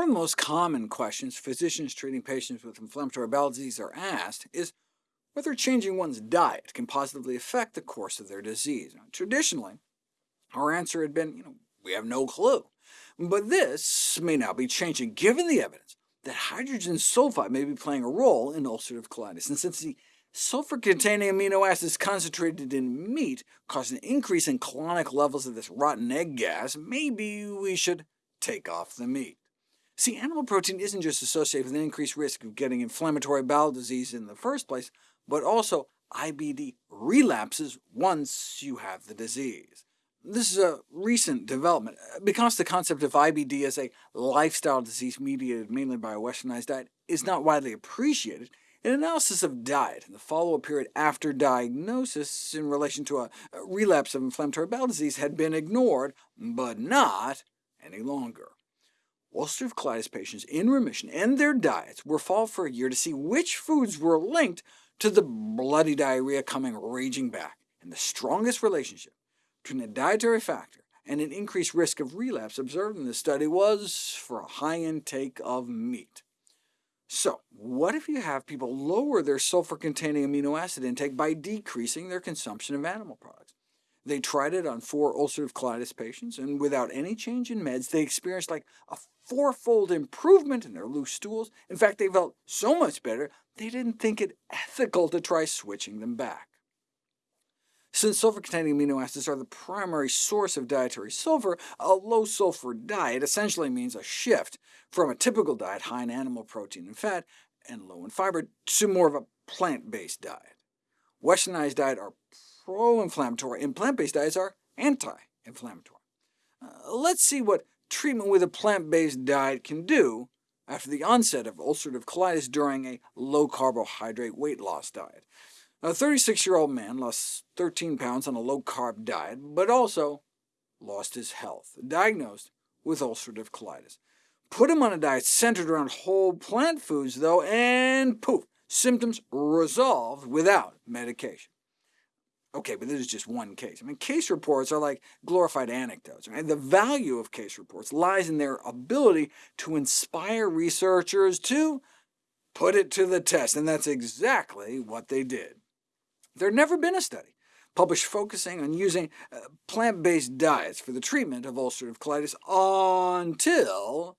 One of the most common questions physicians treating patients with inflammatory bowel disease are asked is whether changing one's diet can positively affect the course of their disease. Traditionally, our answer had been, you know, we have no clue. But this may now be changing, given the evidence that hydrogen sulfide may be playing a role in ulcerative colitis. And since the sulfur-containing amino acids concentrated in meat cause an increase in colonic levels of this rotten egg gas, maybe we should take off the meat. See, animal protein isn't just associated with an increased risk of getting inflammatory bowel disease in the first place, but also IBD relapses once you have the disease. This is a recent development. Because the concept of IBD as a lifestyle disease mediated mainly by a westernized diet is not widely appreciated, an analysis of diet in the follow-up period after diagnosis in relation to a relapse of inflammatory bowel disease had been ignored, but not any longer ulcerative colitis patients in remission and their diets were followed for a year to see which foods were linked to the bloody diarrhea coming raging back, and the strongest relationship between a dietary factor and an increased risk of relapse observed in this study was for a high intake of meat. So what if you have people lower their sulfur-containing amino acid intake by decreasing their consumption of animal products? They tried it on four ulcerative colitis patients, and without any change in meds, they experienced like a fourfold improvement in their loose stools. In fact, they felt so much better, they didn't think it ethical to try switching them back. Since sulfur-containing amino acids are the primary source of dietary sulfur, a low-sulfur diet essentially means a shift from a typical diet high in animal protein and fat, and low in fiber, to more of a plant-based diet. Westernized diets are pro-inflammatory, and plant-based diets are anti-inflammatory. Uh, let's see what treatment with a plant-based diet can do after the onset of ulcerative colitis during a low-carbohydrate weight loss diet. A 36-year-old man lost 13 pounds on a low-carb diet, but also lost his health, diagnosed with ulcerative colitis. Put him on a diet centered around whole plant foods, though, and poof, symptoms resolved without medication. OK, but this is just one case. I mean, case reports are like glorified anecdotes. Right? The value of case reports lies in their ability to inspire researchers to put it to the test, and that's exactly what they did. There had never been a study published focusing on using uh, plant-based diets for the treatment of ulcerative colitis until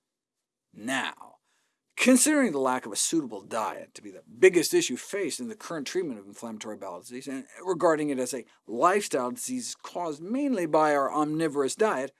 now. Considering the lack of a suitable diet to be the biggest issue faced in the current treatment of inflammatory bowel disease, and regarding it as a lifestyle disease caused mainly by our omnivorous diet,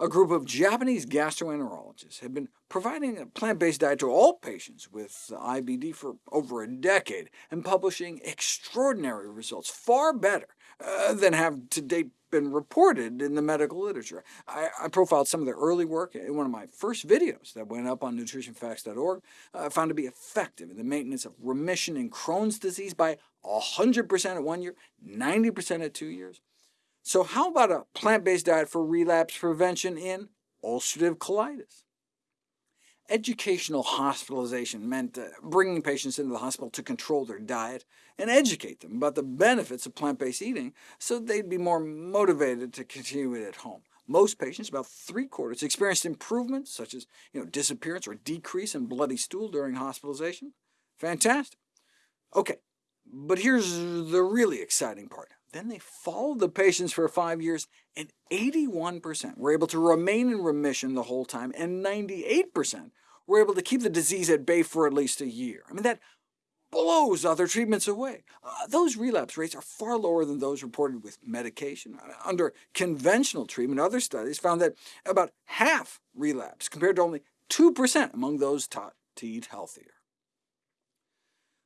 a group of Japanese gastroenterologists have been providing a plant-based diet to all patients with IBD for over a decade, and publishing extraordinary results, far better uh, than have to date been reported in the medical literature. I, I, profiled some of their early work in one of my first videos that went up on nutritionfacts.org, uh, found to be effective in the maintenance of remission in Crohn's disease by 100% at one year, 90% at two years. So how about a plant-based diet for relapse prevention in ulcerative colitis? Educational hospitalization meant uh, bringing patients into the hospital to control their diet and educate them about the benefits of plant-based eating so they'd be more motivated to continue it at home. Most patients, about three-quarters, experienced improvements, such as you know, disappearance or decrease in bloody stool during hospitalization. Fantastic. OK, but here's the really exciting part. Then they followed the patients for five years, and 81% were able to remain in remission the whole time, and 98% were able to keep the disease at bay for at least a year. I mean, that blows other treatments away. Uh, those relapse rates are far lower than those reported with medication. Uh, under conventional treatment, other studies found that about half relapse, compared to only 2% among those taught to eat healthier.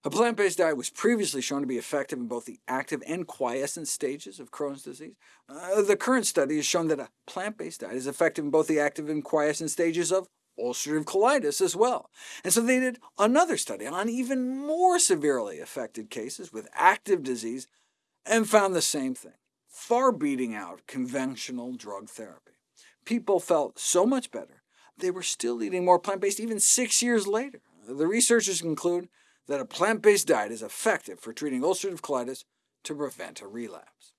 A plant-based diet was previously shown to be effective in both the active and quiescent stages of Crohn's disease. Uh, the current study has shown that a plant-based diet is effective in both the active and quiescent stages of ulcerative colitis as well. And so they did another study on even more severely affected cases with active disease and found the same thing, far beating out conventional drug therapy. People felt so much better, they were still eating more plant-based even six years later. The researchers conclude that a plant-based diet is effective for treating ulcerative colitis to prevent a relapse.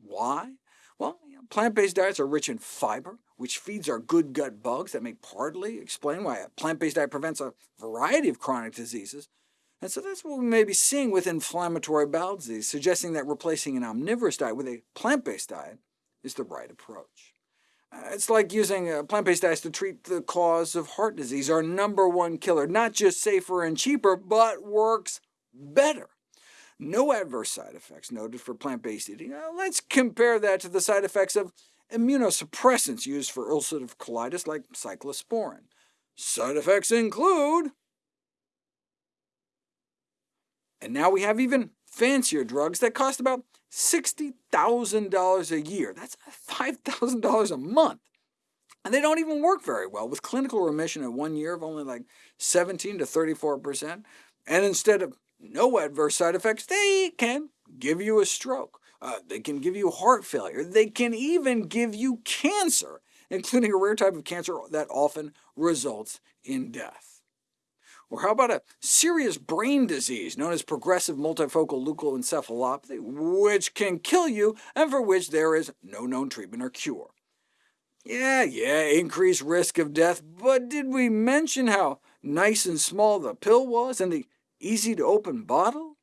Why? Well, plant-based diets are rich in fiber, which feeds our good gut bugs that may partly explain why a plant-based diet prevents a variety of chronic diseases. And so that's what we may be seeing with inflammatory bowel disease, suggesting that replacing an omnivorous diet with a plant-based diet is the right approach. It's like using uh, plant-based diets to treat the cause of heart disease, our number one killer, not just safer and cheaper, but works better. No adverse side effects noted for plant-based eating. Uh, let's compare that to the side effects of immunosuppressants used for ulcerative colitis like cyclosporin. Side effects include... And now we have even fancier drugs that cost about $60,000 a year. That's $5,000 a month. And they don't even work very well, with clinical remission at one year of only like 17 to 34%. And instead of no adverse side effects, they can give you a stroke. Uh, they can give you heart failure. They can even give you cancer, including a rare type of cancer that often results in death. Or how about a serious brain disease known as progressive multifocal leukoencephalopathy, which can kill you and for which there is no known treatment or cure? Yeah, yeah, increased risk of death, but did we mention how nice and small the pill was and the easy-to-open bottle?